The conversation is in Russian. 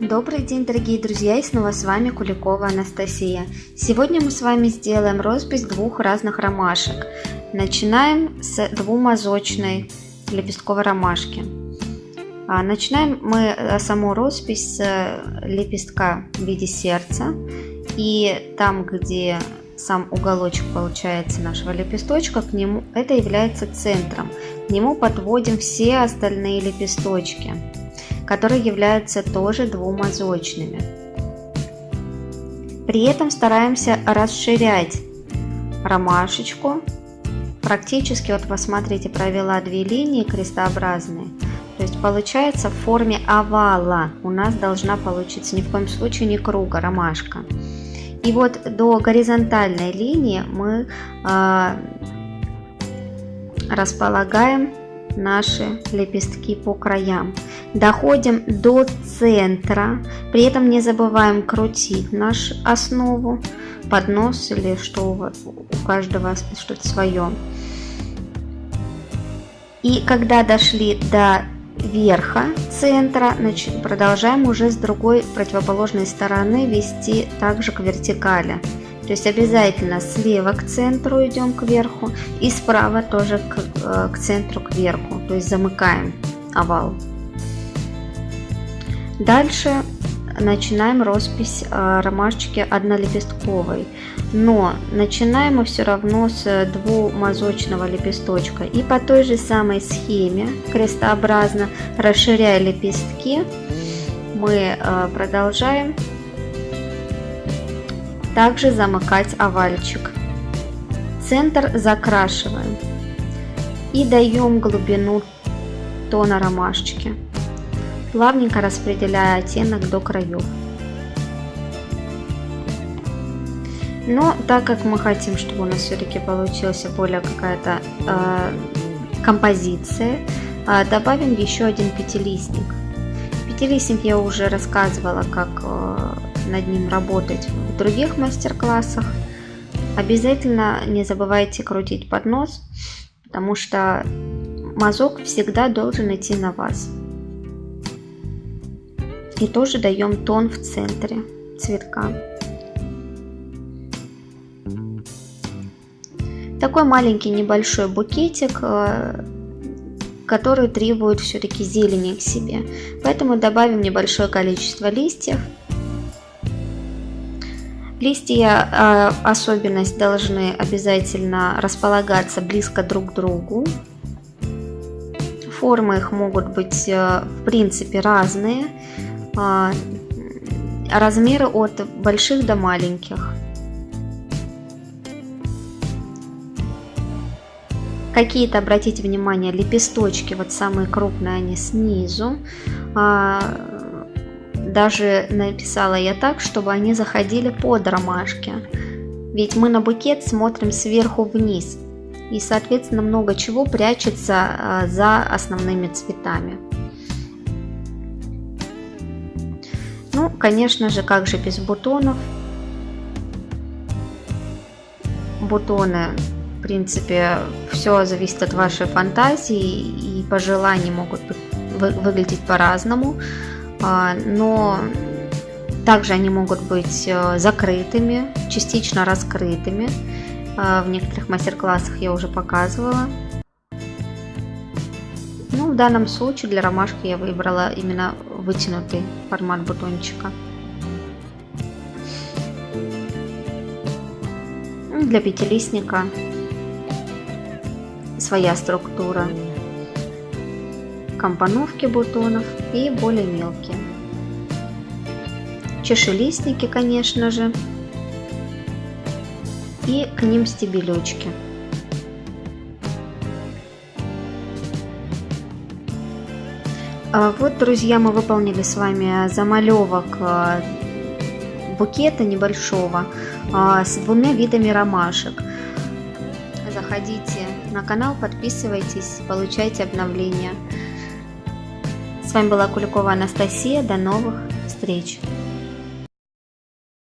Добрый день, дорогие друзья, и снова с вами Куликова Анастасия. Сегодня мы с вами сделаем роспись двух разных ромашек. Начинаем с двумазочной лепестковой ромашки. А, начинаем мы э, саму роспись с э, лепестка в виде сердца. И там, где сам уголочек получается нашего лепесточка, к нему это является центром. К нему подводим все остальные лепесточки которые являются тоже двумазочными. При этом стараемся расширять ромашечку. Практически, вот посмотрите, провела две линии крестообразные. То есть получается в форме овала у нас должна получиться ни в коем случае не круга, ромашка. И вот до горизонтальной линии мы э, располагаем наши лепестки по краям. Доходим до центра, при этом не забываем крутить нашу основу, поднос или что у, вас, у каждого что-то свое. И когда дошли до верха центра, значит, продолжаем уже с другой противоположной стороны вести также к вертикали. То есть обязательно слева к центру идем к верху и справа тоже к, э, к центру к верху. То есть замыкаем овал. Дальше начинаем роспись э, ромашечки однолепестковой. Но начинаем мы все равно с двумазочного лепесточка. И по той же самой схеме, крестообразно расширяя лепестки, мы э, продолжаем также замыкать овальчик. Центр закрашиваем и даем глубину тона ромашечки, плавненько распределяя оттенок до краев. Но так как мы хотим, чтобы у нас все-таки получился более какая-то э, композиция, э, добавим еще один пятилистник. Пятилистник я уже рассказывала, как э, над ним работать в других мастер-классах. Обязательно не забывайте крутить поднос, потому что мазок всегда должен идти на вас. И тоже даем тон в центре цветка. Такой маленький небольшой букетик, э, который требует все-таки зелени к себе. Поэтому добавим небольшое количество листьев Листья э, особенность должны обязательно располагаться близко друг к другу. Формы их могут быть э, в принципе разные. Э, размеры от больших до маленьких. Какие-то, обратите внимание, лепесточки, вот самые крупные они снизу. А, даже написала я так, чтобы они заходили под ромашки. Ведь мы на букет смотрим сверху вниз. И, соответственно, много чего прячется а, за основными цветами. Ну, конечно же, как же без бутонов. Бутоны, в принципе, все зависит от вашей фантазии и пожелания могут выглядеть по-разному. А, но также они могут быть э, закрытыми, частично раскрытыми. А, в некоторых мастер-классах я уже показывала. Ну, в данном случае для ромашки я выбрала именно вытянутый формат бутончика. Для пятилистника своя структура компоновки бутонов и более мелкие. Чешелистники, конечно же, и к ним стебелечки. А вот, друзья, мы выполнили с вами замалевок а, букета небольшого а, с двумя видами ромашек. Заходите на канал, подписывайтесь, получайте обновления. С вами была Куликова Анастасия. До новых встреч!